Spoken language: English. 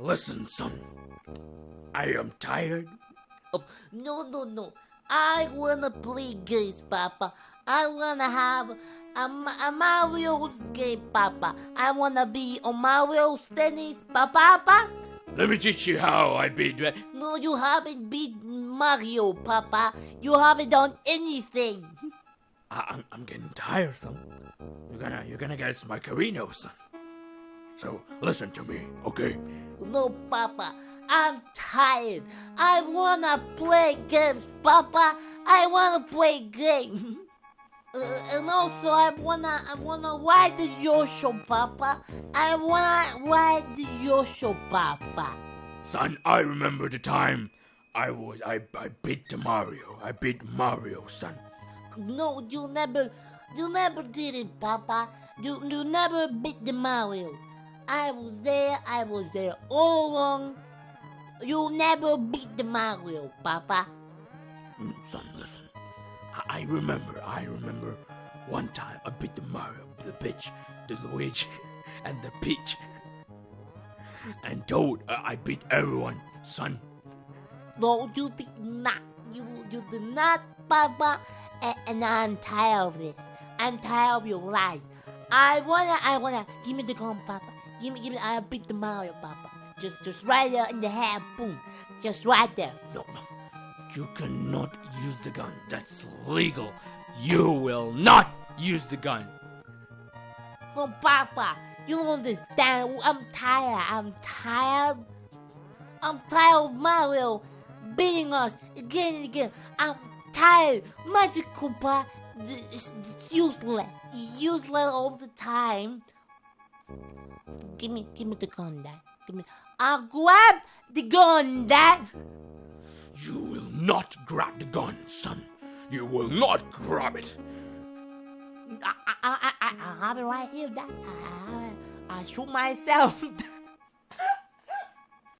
Listen, son. I am tired. Oh, no, no, no. I wanna play games, Papa. I wanna have a, a Mario's game, Papa. I wanna be on Mario's tennis, Papa. Let me teach you how I beat. Uh, no, you haven't beat Mario, Papa. You haven't done anything. I, am I'm getting tired, son. You're gonna, you're gonna get my Carino, son. So listen to me, okay? No, Papa. I'm tired. I wanna play games, Papa. I wanna play games. Uh, and also, I wanna, I wanna ride the Yoshi, Papa. I wanna ride the Yoshi, Papa. Son, I remember the time I was, I, I beat Mario. I beat Mario, son. No, you never, you never did it, Papa. You, you never beat the Mario. I was there, I was there all along. You'll never beat the Mario, Papa. Mm, son, listen. I, I remember, I remember one time I beat the Mario, the bitch, the Luigi, and the Peach. And Toad, uh, I beat everyone, son. No, you did not. You, you did not, Papa. And, and I'm tired of this. I'm tired of your lies. I wanna, I wanna. Give me the gun, Papa. Give me, give me. I'll beat the Mario, Papa. Just, just right there in the head, boom. Just right there. No, no. You cannot use the gun. That's legal. You will not use the gun. No, Papa. You don't understand. I'm tired. I'm tired. I'm tired of Mario beating us again and again. I'm tired. Magic Koopa is useless. Useless all the time. Give me, give me the gun, Dad. Give me. I'll grab the gun, Dad. You will not grab the gun, son. You will not grab it. I, I, I, I, I have it right here, Dad. I, I, I shoot myself.